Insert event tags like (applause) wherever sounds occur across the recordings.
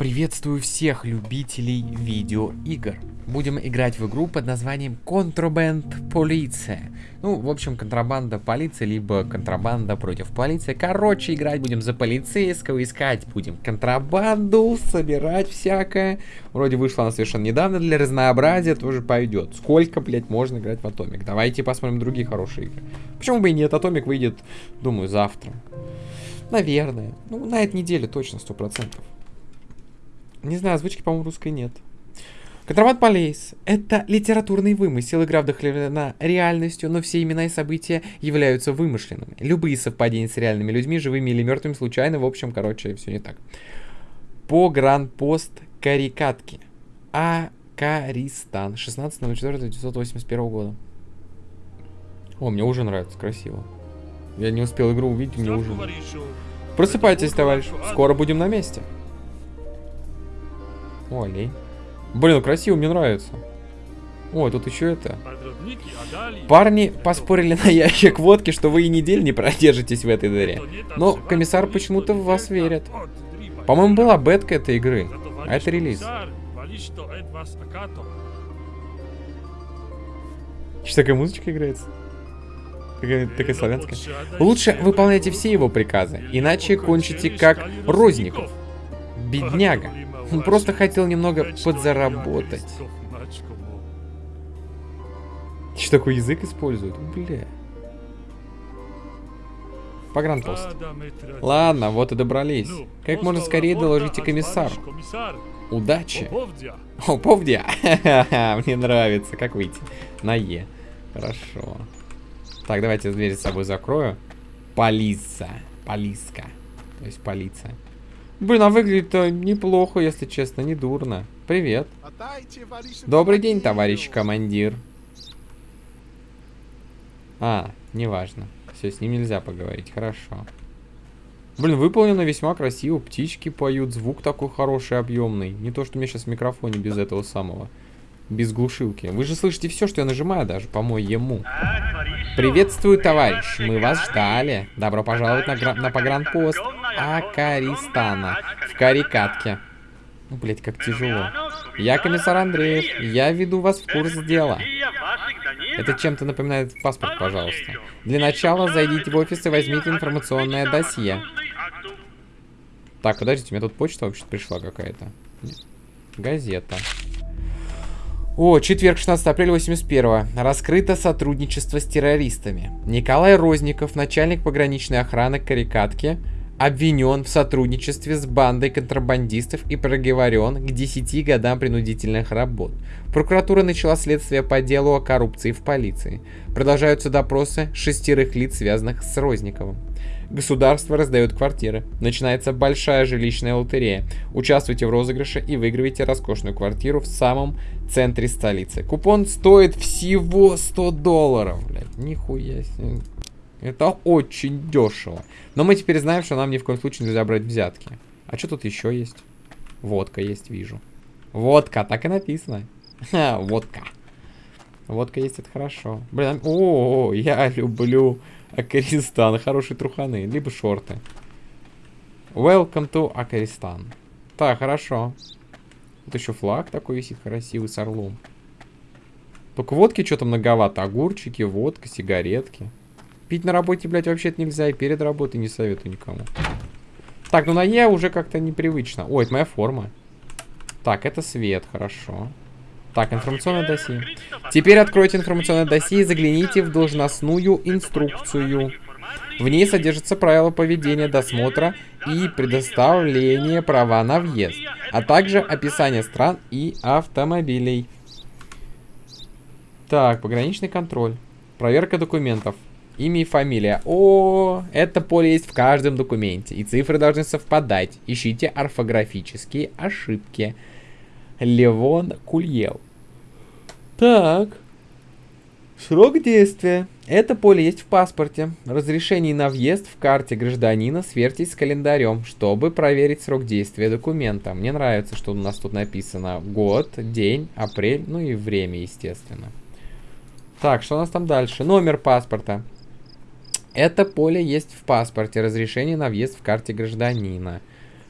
Приветствую всех любителей видеоигр. Будем играть в игру под названием Contraband Полиция. Ну, в общем, контрабанда полиции, либо контрабанда против полиции. Короче, играть будем за полицейского, искать будем контрабанду, собирать всякое. Вроде вышла она совершенно недавно, для разнообразия тоже пойдет. Сколько, блядь, можно играть в Атомик? Давайте посмотрим другие хорошие игры. Почему бы и нет? Атомик выйдет, думаю, завтра. Наверное. Ну, на этой неделе точно, сто процентов. Не знаю, озвучки, по-моему, русской нет. Контрабанд Полейс — это литературный вымысел. Игра вдохновлена реальностью, но все имена и события являются вымышленными. Любые совпадения с реальными людьми, живыми или мертвыми, случайно, в общем, короче, все не так. По Гран-Пост Карикатки. Акаристан. 16.04.1981 года. О, мне уже нравится, красиво. Я не успел игру увидеть, мне уже... Просыпайтесь, товарищ. Скоро будем на месте. О, олень. Блин, ну красиво, мне нравится. О, тут еще это. Парни поспорили на ящик водки, что вы и неделю не продержитесь в этой дыре. Но комиссар почему-то в вас верит. По-моему, была бетка этой игры. А это релиз. Что такая музычка играется? Такая, такая славянская. Лучше выполняйте все его приказы, иначе кончите как Розников. Бедняга. Он просто хотел немного подзаработать. Что такой язык используют? Бля. Погранпост. Ладно, вот и добрались. Как можно скорее доложите комиссару. Удачи. О, повдя. (laughs) Мне нравится. Как выйти? На Е. Хорошо. Так, давайте дверь с собой закрою. Полиса. Полиска. То есть полиция. Блин, а выглядит неплохо, если честно, не дурно. Привет. Добрый день, товарищ командир. А, неважно. Все, с ним нельзя поговорить, хорошо. Блин, выполнено весьма красиво. Птички поют, звук такой хороший, объемный. Не то, что у меня сейчас в микрофоне без этого самого. Без глушилки. Вы же слышите все, что я нажимаю даже, по-моему. Приветствую, товарищ. Мы вас ждали. Добро пожаловать на, на погранпост Акаристана. В Карикатке. Ну, блять, как тяжело. Я комиссар Андреев. Я веду вас в курс дела. Это чем-то напоминает паспорт, пожалуйста. Для начала зайдите в офис и возьмите информационное досье. Так, подождите, у меня тут почта вообще пришла какая-то. Газета. О, четверг, 16 апреля 81 Раскрыто сотрудничество с террористами. Николай Розников, начальник пограничной охраны Карикатки, обвинен в сотрудничестве с бандой контрабандистов и проговорен к 10 годам принудительных работ. Прокуратура начала следствие по делу о коррупции в полиции. Продолжаются допросы шестерых лиц, связанных с Розниковым. Государство раздает квартиры. Начинается большая жилищная лотерея. Участвуйте в розыгрыше и выигрывайте роскошную квартиру в самом центре столицы. Купон стоит всего 100 долларов. Блядь, нихуя себе. Это очень дешево. Но мы теперь знаем, что нам ни в коем случае нельзя брать взятки. А что тут еще есть? Водка есть, вижу. Водка, так и написано. (laughs) Ха, водка. Водка есть, это хорошо. Блин, о, -о, я люблю Акаристан. Хорошие труханы. Либо шорты. Welcome to Акаристан. Так, хорошо. Вот еще флаг такой висит красивый с орлом. Только водки что-то многовато. Огурчики, водка, сигаретки. Пить на работе, блядь, вообще-то нельзя. И перед работой не советую никому. Так, ну на Е уже как-то непривычно. Ой, это моя форма. Так, это свет, хорошо. Так, информационное досье. Теперь откройте информационное досье и загляните в должностную инструкцию. В ней содержатся правила поведения досмотра и предоставления права на въезд, а также описание стран и автомобилей. Так, пограничный контроль. Проверка документов. Имя и фамилия. О, это поле есть в каждом документе, и цифры должны совпадать. Ищите орфографические ошибки. Левон Кульел. Так. Срок действия. Это поле есть в паспорте. Разрешение на въезд в карте гражданина сверьтесь с календарем, чтобы проверить срок действия документа. Мне нравится, что у нас тут написано год, день, апрель, ну и время, естественно. Так, что у нас там дальше? Номер паспорта. Это поле есть в паспорте. Разрешение на въезд в карте гражданина.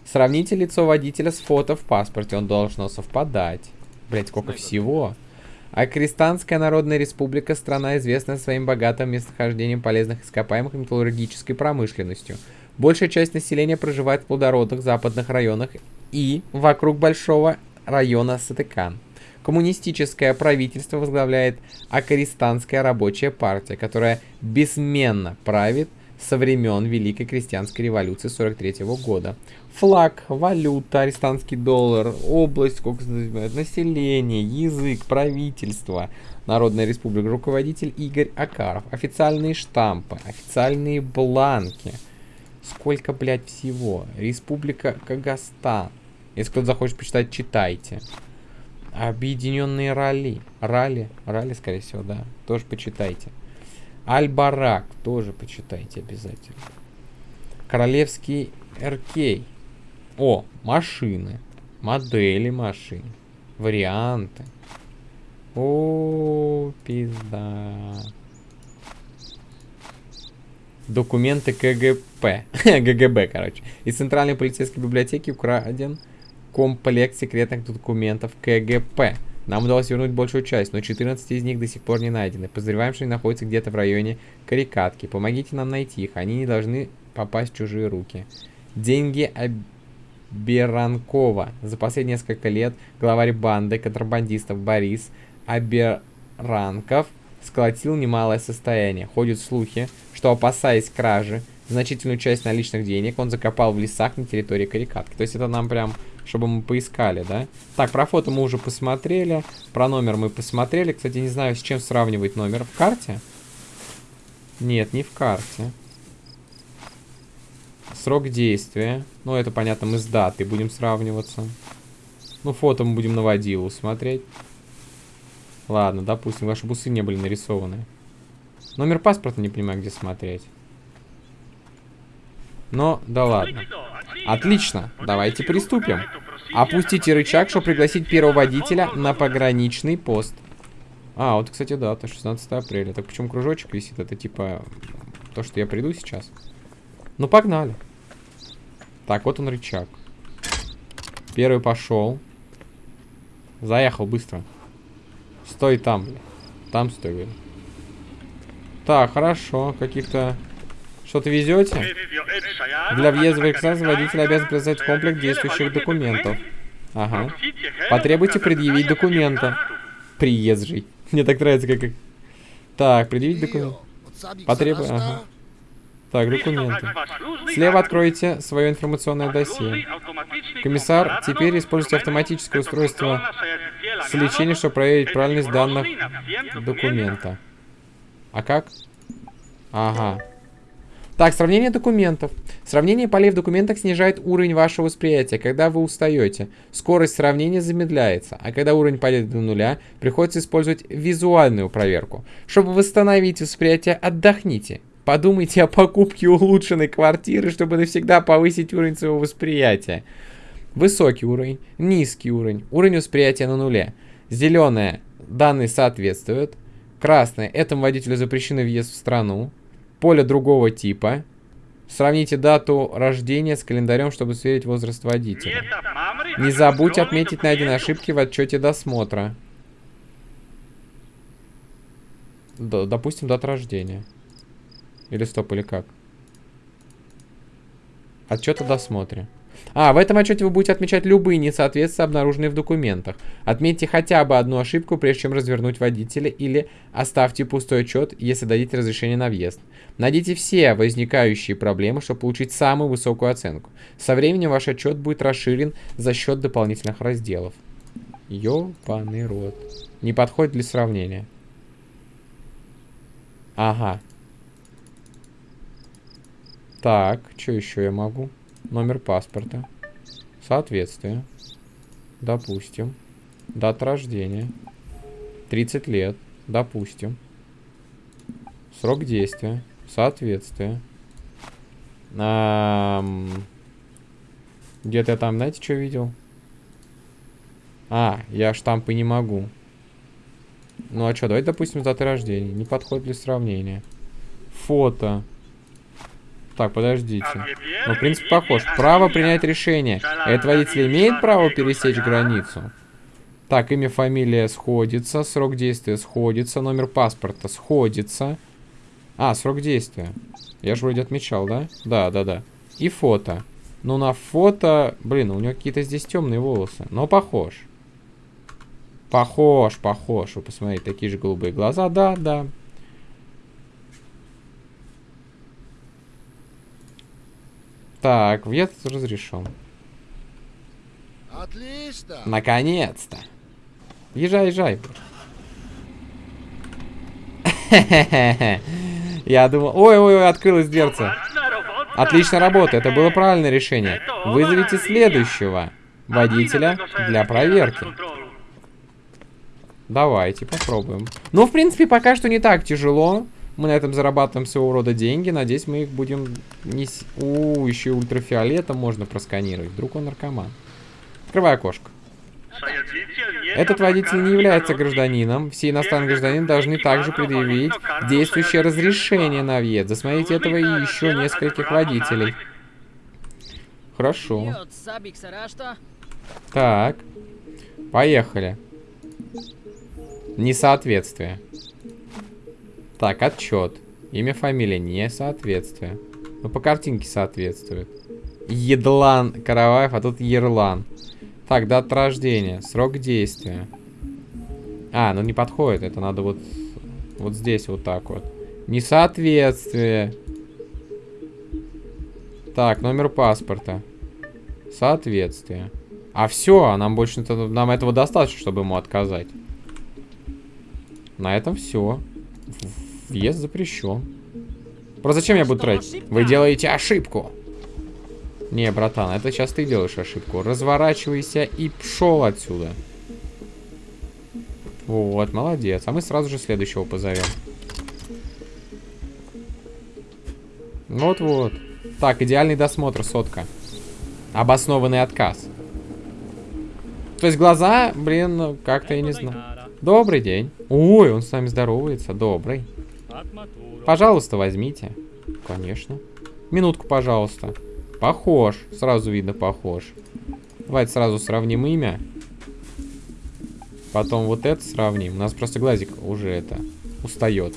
Сравните лицо водителя с фото в паспорте. Он должно совпадать. Блять, сколько всего. Акристанская Народная Республика – страна, известная своим богатым местохождением полезных ископаемых и металлургической промышленностью. Большая часть населения проживает в плодородных западных районах и вокруг большого района Сатыкан. Коммунистическое правительство возглавляет Акаристанская рабочая партия, которая бессменно правит со времен Великой крестьянской революции 43 года. Флаг, валюта, арестанский доллар, область, сколько население, язык, правительство, Народная республика, руководитель Игорь Акаров, официальные штампы, официальные бланки. Сколько, блядь, всего? Республика Кагастан. Если кто-то захочет почитать, читайте. Объединенные ралли. Ралли, ралли, скорее всего, да. Тоже почитайте. Аль-Барак. Тоже почитайте обязательно. Королевский РК. О, машины. Модели машин. Варианты. О, пизда. Документы КГП. ГГБ, (laughs) короче. Из Центральной полицейской библиотеки украден комплект секретных документов КГП. Нам удалось вернуть большую часть, но 14 из них до сих пор не найдены. Подозреваем, что они находятся где-то в районе Карикатки. Помогите нам найти их, они не должны попасть в чужие руки. Деньги Аберанкова. За последние несколько лет главарь банды контрабандистов Борис Аберанков сколотил немалое состояние. Ходят слухи, что опасаясь кражи, значительную часть наличных денег он закопал в лесах на территории Карикатки. То есть это нам прям чтобы мы поискали, да? Так, про фото мы уже посмотрели, про номер мы посмотрели. Кстати, не знаю, с чем сравнивать номер. В карте? Нет, не в карте. Срок действия. Ну, это понятно, мы с датой будем сравниваться. Ну, фото мы будем на водилу смотреть. Ладно, допустим, ваши бусы не были нарисованы. Номер паспорта не понимаю, где смотреть. Но, да ладно. Отлично, давайте приступим. Опустите рычаг, чтобы пригласить первого водителя на пограничный пост. А, вот, кстати, дата, 16 апреля. Так почему кружочек висит? Это типа то, что я приду сейчас. Ну, погнали. Так, вот он рычаг. Первый пошел. Заехал быстро. Стой там, блин. Там стой, блин. Так, хорошо. Каких-то что-то везете? Для въезда в экстаз водитель обязан представить комплект действующих документов. Ага. Потребуйте предъявить документы. Приезжий. Мне так нравится, как... Так, предъявить документы. Потребуй... Ага. Так, документы. Слева откройте свое информационное досье. Комиссар, теперь используйте автоматическое устройство сличения, чтобы проверить правильность данных документа. А как? Ага. Так, сравнение документов. Сравнение полей в документах снижает уровень вашего восприятия, когда вы устаете. Скорость сравнения замедляется, а когда уровень падает до нуля, приходится использовать визуальную проверку. Чтобы восстановить восприятие, отдохните. Подумайте о покупке улучшенной квартиры, чтобы навсегда повысить уровень своего восприятия. Высокий уровень, низкий уровень, уровень восприятия на нуле. Зеленое, данные соответствуют. Красное, этому водителю запрещено въезд в страну поле другого типа. Сравните дату рождения с календарем, чтобы сверить возраст водителя. Не забудь отметить найденные ошибки в отчете досмотра. Д допустим, дата рождения. Или стоп, или как? Отчет о досмотре. А, в этом отчете вы будете отмечать любые несоответствия, обнаруженные в документах. Отметьте хотя бы одну ошибку, прежде чем развернуть водителя, или оставьте пустой отчет, если дадите разрешение на въезд. Найдите все возникающие проблемы, чтобы получить самую высокую оценку. Со временем ваш отчет будет расширен за счет дополнительных разделов. Ёбаный рот. Не подходит для сравнения. Ага. Так, что еще я могу? Номер паспорта. Соответствие. Допустим. Дата рождения. 30 лет. Допустим. Срок действия. Соответствие. Где-то я там, знаете, что видел? А, я штампы не могу. Ну а что, давайте, допустим, даты рождения. Не подходит для сравнения. Фото. Так, подождите. Ну, в принципе, похож. Право принять решение. Этот водитель имеет право пересечь границу? Так, имя, фамилия сходится, срок действия сходится, номер паспорта сходится. А, срок действия. Я же вроде отмечал, да? Да, да, да. И фото. Ну, на фото... Блин, у него какие-то здесь темные волосы. Но похож. Похож, похож. Вы посмотрите, такие же голубые глаза. Да, да. Так, въезд разрешен. Отлично! Наконец-то. Езжай, езжай. (laughs) Я думал... Ой-ой-ой, открылась дверца. Отлично работа, это было правильное решение. Вызовите следующего водителя для проверки. Давайте, попробуем. Ну, в принципе, пока что не так тяжело. Мы на этом зарабатываем своего рода деньги. Надеюсь, мы их будем... Не... У, еще ультрафиолетом можно просканировать. Вдруг он наркоман. Открывай окошко. Этот водитель не является гражданином. Все иностранные гражданины должны также предъявить действующее разрешение на въезд. Засмотрите этого и еще нескольких водителей. Хорошо. Так. Поехали. Несоответствие. Так, отчет. Имя, фамилия, несоответствие. Ну, по картинке соответствует. Едлан Караваев, а тут Ерлан. Так, дата рождения, срок действия. А, ну не подходит, это надо вот, вот здесь вот так вот. Несоответствие. Так, номер паспорта. Соответствие. А все, а нам больше нам этого достаточно, чтобы ему отказать. На этом все. Въезд запрещен. Просто зачем я буду тратить? Вы делаете ошибку. Не, братан, это сейчас ты делаешь ошибку. Разворачивайся и пшел отсюда. Вот, молодец. А мы сразу же следующего позовем. Вот-вот. Так, идеальный досмотр, сотка. Обоснованный отказ. То есть глаза, блин, ну, как-то я не знаю. Добрый день. Ой, он с нами здоровается. Добрый. Пожалуйста, возьмите. Конечно. Минутку, пожалуйста. Похож. Сразу видно похож. Давайте сразу сравним имя. Потом вот это сравним. У нас просто глазик уже это устает.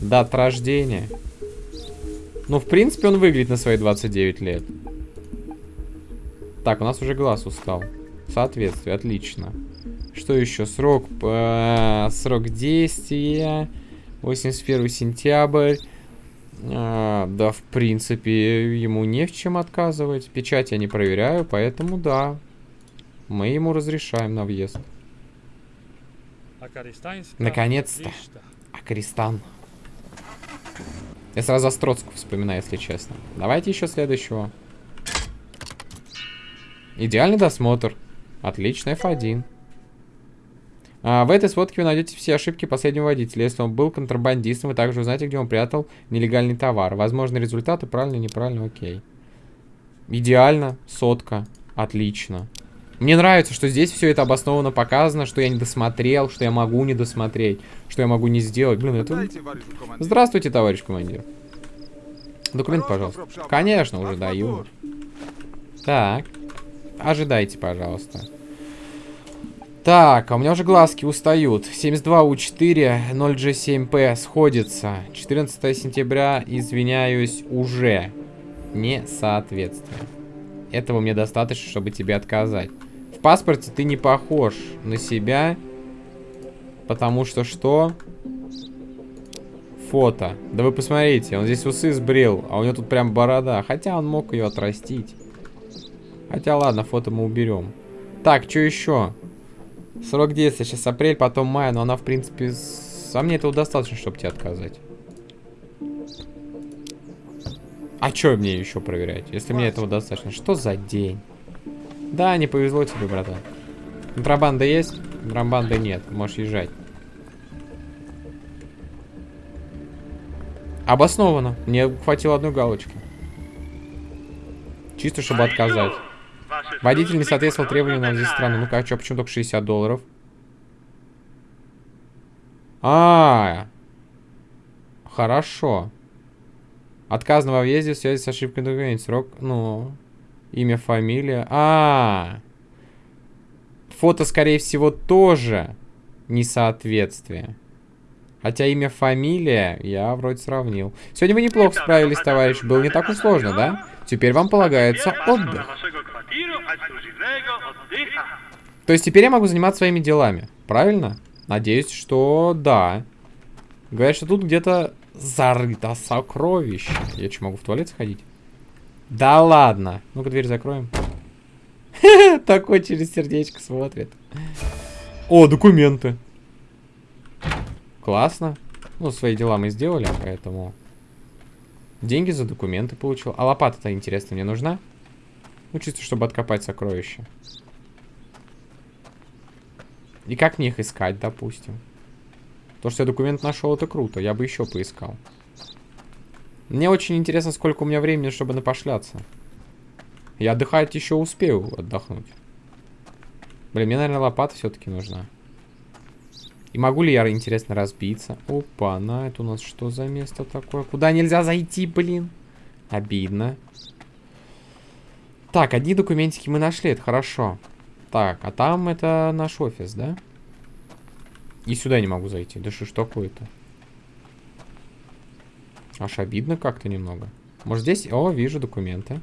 Дата рождения. Ну, в принципе, он выглядит на свои 29 лет. Так, у нас уже глаз устал. Соответствие, отлично. Что еще? Срок, э, срок действия. 81 сентябрь. А, да, в принципе, ему не в чем отказывать. Печать я не проверяю, поэтому да. Мы ему разрешаем на въезд. Наконец-то. Акаристан. Я сразу Остроцку вспоминаю, если честно. Давайте еще следующего. Идеальный досмотр. Отлично, F1. А, в этой сводке вы найдете все ошибки последнего водителя. Если он был контрабандистом, вы также узнаете, где он прятал нелегальный товар. Возможно, результаты правильно, неправильно, окей. Идеально, сотка, отлично. Мне нравится, что здесь все это обоснованно показано, что я не досмотрел, что я могу не досмотреть, что я могу не сделать. Блин, это... Здравствуйте, товарищ командир. Документ, пожалуйста. Конечно, уже даю. Так. Ожидайте, пожалуйста. Так, а у меня уже глазки устают. 72У4, 0G7P сходится. 14 сентября, извиняюсь, уже. Несоответствие. Этого мне достаточно, чтобы тебе отказать. В паспорте ты не похож на себя. Потому что что? Фото. Да вы посмотрите, он здесь усы сбрил, а у него тут прям борода. Хотя он мог ее отрастить. Хотя ладно, фото мы уберем. Так, что еще? Срок действия сейчас апрель, потом май, но она в принципе... А мне этого достаточно, чтобы тебе отказать. А что мне еще проверять, если мне этого достаточно? Что за день? Да, не повезло тебе, братан. Контрабанда есть? Контрабанды нет, можешь езжать. Обоснованно. Мне хватило одной галочки. Чисто, чтобы отказать. Водитель не соответствовал требованиям на здесь страны. Ну-ка, а что, почему только 60 долларов? А, -а, а, хорошо. Отказано во въезде в связи с ошибкой документа. Срок, ну, имя, фамилия. А, -а, -а. Фото, скорее всего, тоже несоответствие. Хотя имя, фамилия я вроде сравнил. Сегодня вы неплохо справились, товарищ. Было не так уж сложно, да? Теперь вам полагается отдых. То есть теперь я могу заниматься своими делами. Правильно? Надеюсь, что да. Говорят, что тут где-то зарыто сокровище. Я что, могу в туалет сходить? Да ладно. Ну-ка, дверь закроем. (laughs) Такой через сердечко смотрит. О, документы. Классно. Ну, свои дела мы сделали, поэтому... Деньги за документы получил. А лопата-то, интересно, мне нужна? Ну, чисто, чтобы откопать сокровища. И как мне их искать, допустим? То, что я документ нашел, это круто. Я бы еще поискал. Мне очень интересно, сколько у меня времени, чтобы напошляться. Я отдыхать еще успею отдохнуть. Блин, мне, наверное, лопата все-таки нужна. И могу ли я, интересно, разбиться? Опа, на это у нас что за место такое? Куда нельзя зайти, блин? Обидно. Так, одни документики мы нашли, это хорошо. Так, а там это наш офис, да? И сюда не могу зайти. Да что ж такое-то? Аж обидно как-то немного. Может здесь... О, вижу документы.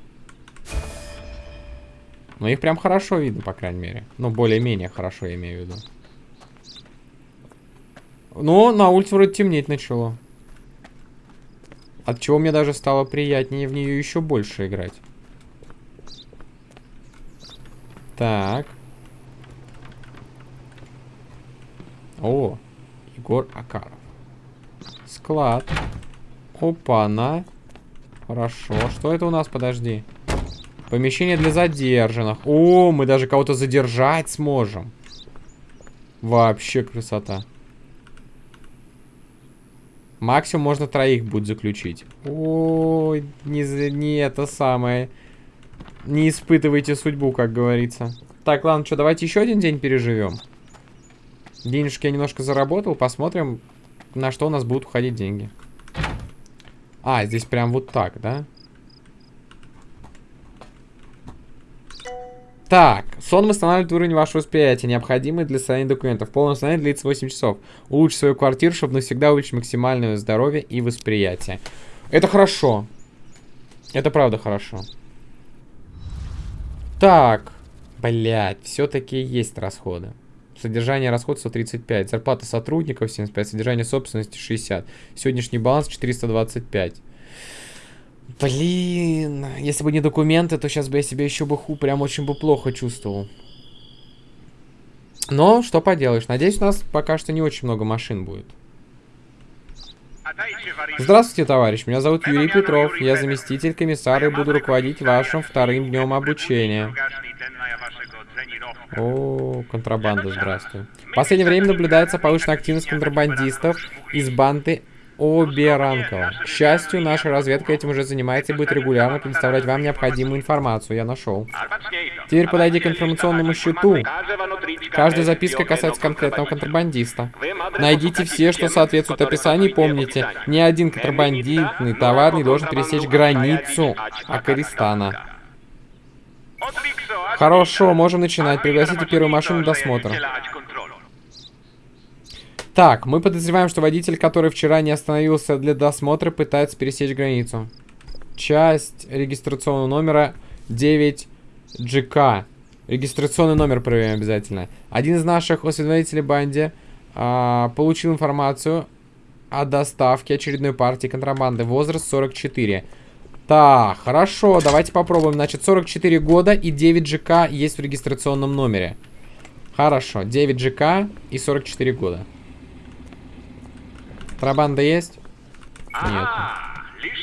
Но их прям хорошо видно, по крайней мере. Ну, более-менее хорошо, я имею в виду. Но на улице вроде темнеть начало. От чего мне даже стало приятнее в нее еще больше играть. Так. О, Егор Акаров. Склад. Опа-на. Хорошо. Что это у нас? Подожди. Помещение для задержанных. О, мы даже кого-то задержать сможем. Вообще красота. Максимум можно троих будет заключить. Ой, не, не это самое. Не испытывайте судьбу, как говорится. Так, ладно, что, давайте еще один день переживем. Денежки я немножко заработал. Посмотрим, на что у нас будут уходить деньги. А, здесь прям вот так, да? Так, сон восстанавливает уровень вашего восприятия, необходимый для состояния документов. Полное восстановление длится 8 часов. Улучши свою квартиру, чтобы навсегда увеличить максимальное здоровье и восприятие. Это хорошо. Это правда хорошо. Так. Блять, все-таки есть расходы. Содержание расход 135. Зарплата сотрудников 75. Содержание собственности 60. Сегодняшний баланс 425. Блин, если бы не документы, то сейчас бы я себя еще бы ху прям очень бы плохо чувствовал. Но, что поделаешь. Надеюсь, у нас пока что не очень много машин будет. Здравствуйте, товарищ. Меня зовут Юрий Петров. Я заместитель комиссара и буду руководить вашим вторым днем обучения. О, контрабанда, здравствуй. В последнее время наблюдается повышенная активность контрабандистов из банды Оберанкова. К счастью, наша разведка этим уже занимается и будет регулярно предоставлять вам необходимую информацию. Я нашел. Теперь подойди к информационному счету. Каждая записка касается конкретного контрабандиста. Найдите все, что соответствует описанию, и помните, ни один контрабандитный товар не должен пересечь границу Акаристана. Хорошо, можем начинать. Пригласите первую машину досмотра. Так, мы подозреваем, что водитель, который вчера не остановился для досмотра, пытается пересечь границу. Часть регистрационного номера 9GK. Регистрационный номер проверяем обязательно. Один из наших осведомителей банди а, получил информацию о доставке очередной партии контрабанды. Возраст 44. Так, хорошо, давайте попробуем. Значит, 44 года и 9 ЖК есть в регистрационном номере. Хорошо, 9 ЖК и 44 года. Контрабанда есть? Нет.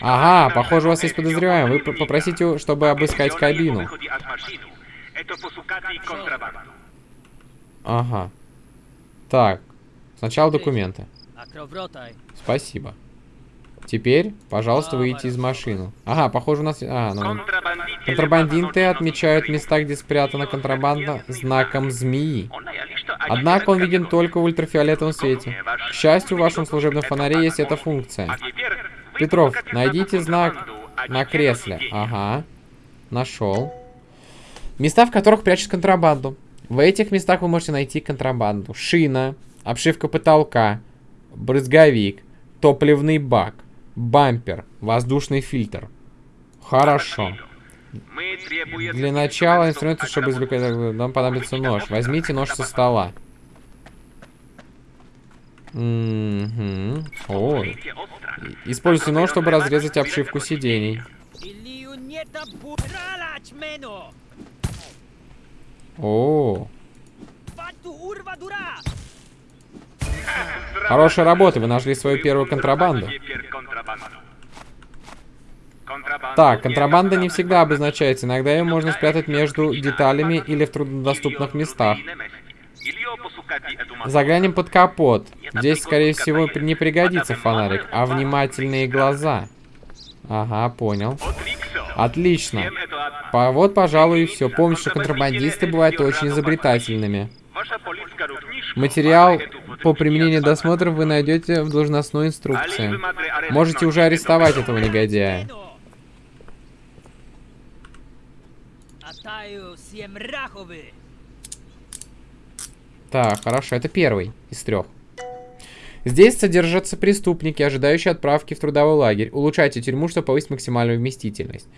Ага, похоже, у вас есть подозреваемый. Вы попросите, чтобы обыскать кабину. Ага. Так. Сначала документы. Спасибо. Теперь, пожалуйста, выйти из машины. Ага, похоже, у нас... А, ну... Контрабандинты отмечают места, где спрятана контрабанда, знаком змеи. Однако он виден только в ультрафиолетовом свете. К счастью, в вашем служебном фонаре есть эта функция. Петров, найдите знак на кресле. Ага. Нашел. Места, в которых прячут контрабанду. В этих местах вы можете найти контрабанду. Шина, обшивка потолка, брызговик, топливный бак, бампер, воздушный фильтр. Хорошо. Для начала инструменты, чтобы извлекать... Нам понадобится нож. Возьмите нож со стола. Угу. О. Используйте нож, чтобы разрезать обшивку сидений. О. Хорошая работа, вы нашли свою первую контрабанду. Так, контрабанда не всегда обозначается. Иногда ее можно спрятать между деталями или в труднодоступных местах. Заглянем под капот. Здесь, скорее всего, не пригодится фонарик, а внимательные глаза. Ага, понял. Отлично. По вот, пожалуй, и все. Помните, что контрабандисты бывают очень изобретательными. Материал по применению досмотров вы найдете в должностной инструкции. Можете уже арестовать этого негодяя. Так, хорошо, это первый из трех. Здесь содержатся преступники, ожидающие отправки в трудовой лагерь. Улучшайте тюрьму, чтобы повысить максимальную вместительность.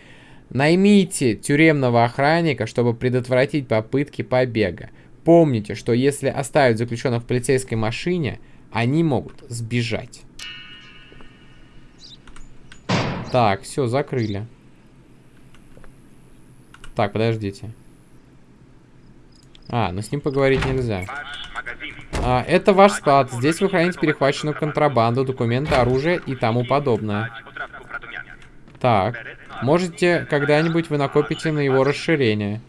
Наймите тюремного охранника, чтобы предотвратить попытки побега. Помните, что если оставить заключенных в полицейской машине, они могут сбежать. Так, все, закрыли. Так, подождите. А, ну с ним поговорить нельзя. А, это ваш склад. Здесь вы храните перехваченную контрабанду, документы, оружие и тому подобное. Так. Можете когда-нибудь вы накопите на его расширение.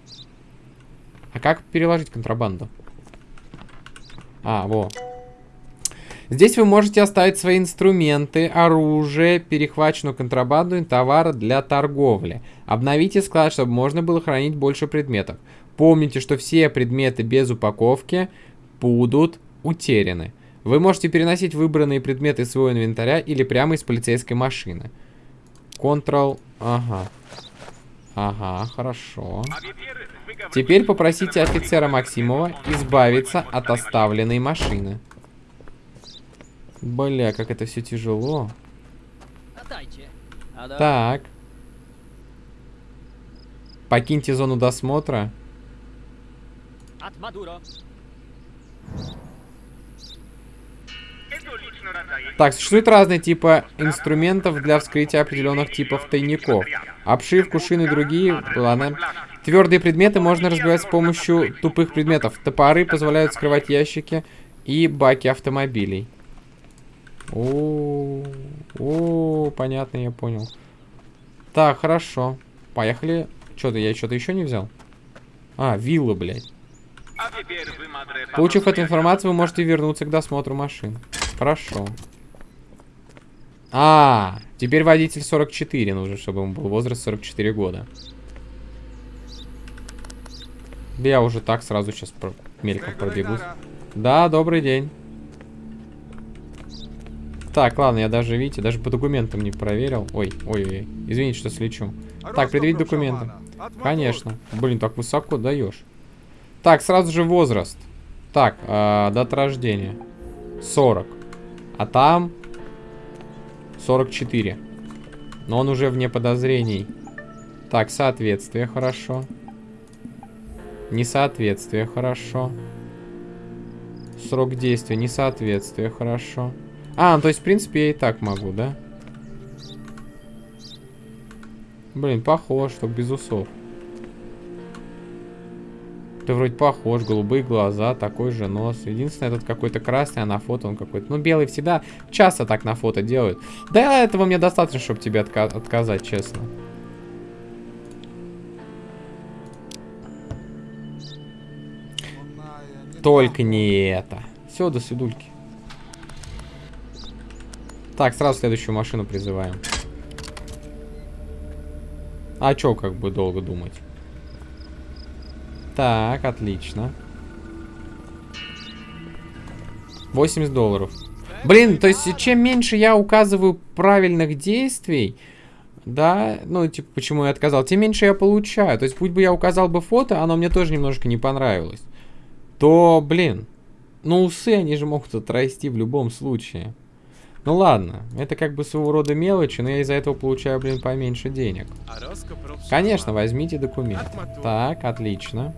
А как переложить контрабанду? А, во. Здесь вы можете оставить свои инструменты, оружие, перехваченную контрабанду и товары для торговли. Обновите склад, чтобы можно было хранить больше предметов. Помните, что все предметы без упаковки будут утеряны. Вы можете переносить выбранные предметы из своего инвентаря или прямо из полицейской машины. Ctrl... Ага. Ага, хорошо. Теперь попросите офицера Максимова избавиться от оставленной машины. Бля, как это все тяжело. Так. Покиньте зону досмотра. Так, существуют разные типы инструментов для вскрытия определенных типов тайников. Обшивку, шины и другие. Ладно. Твердые предметы можно разбивать с помощью тупых предметов. Топоры позволяют скрывать ящики и баки автомобилей. О, о, понятно, я понял. Так, хорошо. Поехали. Что-то я что-то еще не взял. А, вилла, блядь. Получив эту информацию, вы можете вернуться к досмотру машин. Хорошо. А, теперь водитель 44 нужен, чтобы ему был возраст 44 года. Я уже так сразу сейчас мельком пробегусь. Да, добрый день. Так, ладно, я даже, видите, даже по документам не проверил. Ой, ой, ой, извините, что слечу. Так, предъявить документы. Конечно. Блин, так высоко даешь. Так, сразу же возраст. Так, э, дата рождения. 40. А там 44. Но он уже вне подозрений. Так, соответствие, хорошо. Несоответствие, хорошо. Срок действия, несоответствие, хорошо. А, ну, то есть, в принципе, я и так могу, да? Блин, похож, только без усов. Ты вроде похож, голубые глаза, такой же нос. Единственное, этот какой-то красный, а на фото он какой-то... Ну, белый всегда часто так на фото делают. Да, этого мне достаточно, чтобы тебе отка отказать, честно. Только не это. Все, до свидульки. Так, сразу следующую машину призываем. А чё, как бы долго думать? Так, отлично. 80 долларов. Блин, то есть, чем меньше я указываю правильных действий, да, ну, типа, почему я отказал, тем меньше я получаю. То есть, будь бы я указал бы фото, оно мне тоже немножко не понравилось. То, блин, ну, усы, они же могут отрасти в любом случае. Ну ладно, это как бы своего рода мелочи, но я из-за этого получаю, блин, поменьше денег. Конечно, возьмите документ. Так, отлично.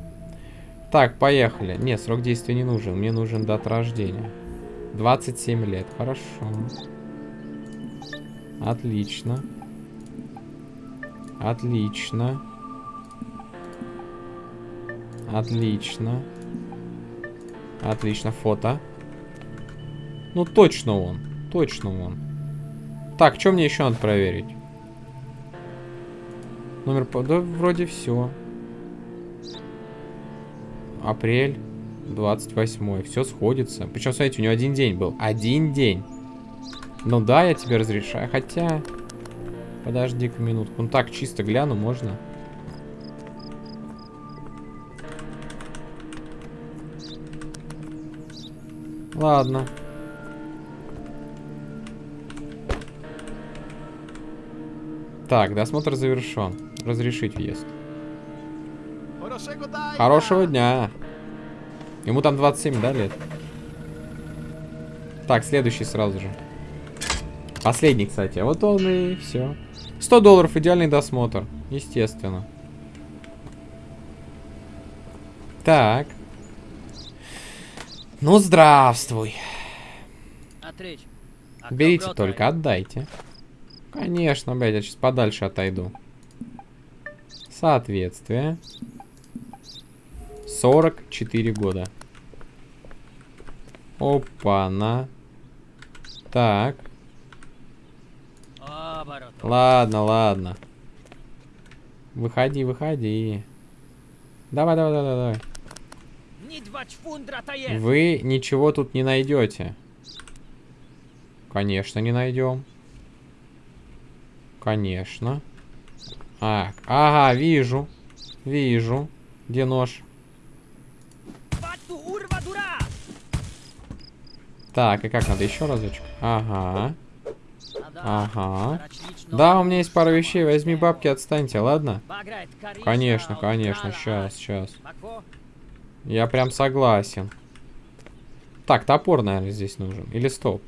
Так, поехали. Нет, срок действия не нужен. Мне нужен дата рождения. 27 лет. Хорошо. Отлично. Отлично. Отлично. Отлично, фото. Ну, точно он. Точно он. Так, что мне еще надо проверить? Номер... Да, вроде все. Апрель 28. Все сходится. Причем, смотрите, у него один день был. Один день. Ну да, я тебе разрешаю. Хотя... Подожди-ка минутку. Ну так, чисто гляну, можно? Ладно. Так, досмотр завершен. Разрешить въезд. Хорошего дня. Ему там 27, да, лет? Так, следующий сразу же. Последний, кстати. Вот он и все. 100 долларов, идеальный досмотр. Естественно. Так. Ну, здравствуй. Берите только, отдайте. Конечно, блядь, я сейчас подальше отойду. Соответствие. 44 года. Опа-на. Так. Ладно, ладно. Выходи, выходи. Давай, давай, давай, давай. Вы ничего тут не найдете. Конечно, не найдем. Конечно. А, ага, вижу. Вижу. Где нож? Так, и как надо еще разочек? Ага. Ага. Да, у меня есть пара вещей. Возьми бабки, отстаньте, ладно? Конечно, конечно. Сейчас, сейчас. Я прям согласен. Так, топор, наверное, здесь нужен. Или стоп?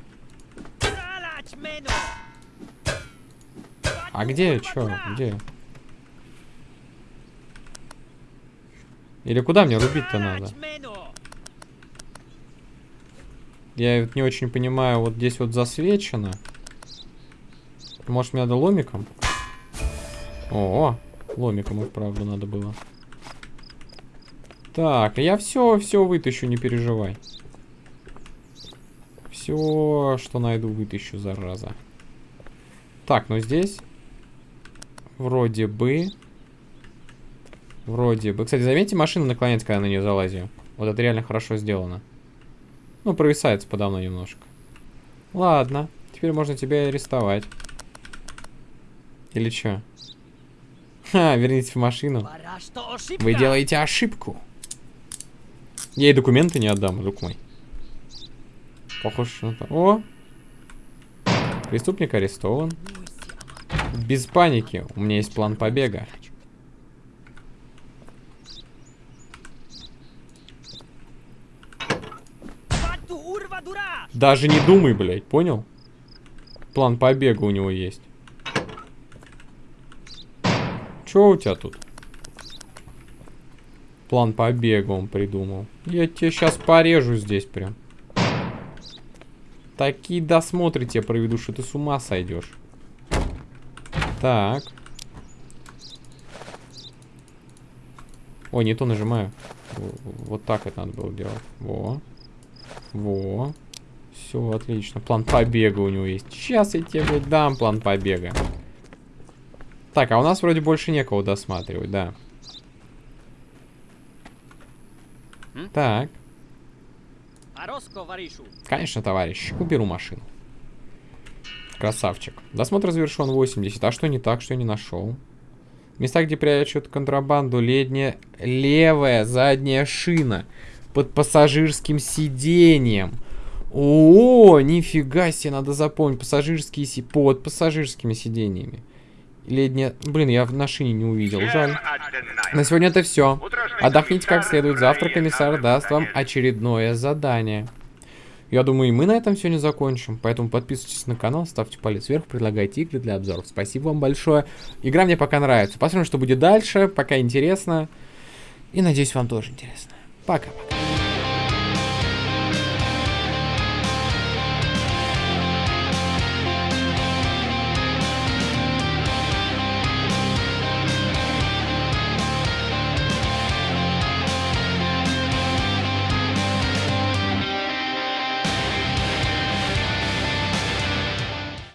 А где? Чё? Где? Или куда мне рубить-то надо? Я не очень понимаю, вот здесь вот засвечено. Может, мне надо ломиком? О, ломиком и вправду надо было. Так, я все, все вытащу, не переживай. Все, что найду, вытащу, зараза. Так, ну здесь вроде бы... Вроде бы. Кстати, заметьте, машина наклоняется, когда на нее залазим. Вот это реально хорошо сделано. Ну, провисается подо мной немножко. Ладно. Теперь можно тебя арестовать. Или что? Ха, верните в машину. Вы делаете ошибку. Я и документы не отдам, друг мой. Похоже на то. О! Преступник арестован. Без паники. У меня есть план побега. Даже не думай, блядь, понял? План побега у него есть. Чё у тебя тут? План побега он придумал. Я тебе сейчас порежу здесь прям. Такие досмотры тебе проведу, что ты с ума сойдешь. Так. Ой, не то нажимаю. Вот так это надо было делать. Во. Во. Все, отлично. План побега у него есть. Сейчас я тебе, дам план побега. Так, а у нас вроде больше некого досматривать, да. Так. Конечно, товарищ. Уберу машину. Красавчик. Досмотр завершен 80. А что не так, что я не нашел? Места, где прячут контрабанду, ледняя левая задняя шина под пассажирским сиденьем. О, нифига себе, надо запомнить. Пассажирские си... под пассажирскими сиденьями. Нет? Блин, я на шине не увидел. Жаль. На сегодня это все. Отдохните как следует. Завтра комиссар даст вам очередное задание. Я думаю, и мы на этом сегодня закончим. Поэтому подписывайтесь на канал, ставьте палец вверх, предлагайте игры для обзоров. Спасибо вам большое. Игра мне пока нравится. Посмотрим, что будет дальше. Пока интересно. И надеюсь, вам тоже интересно. Пока-пока.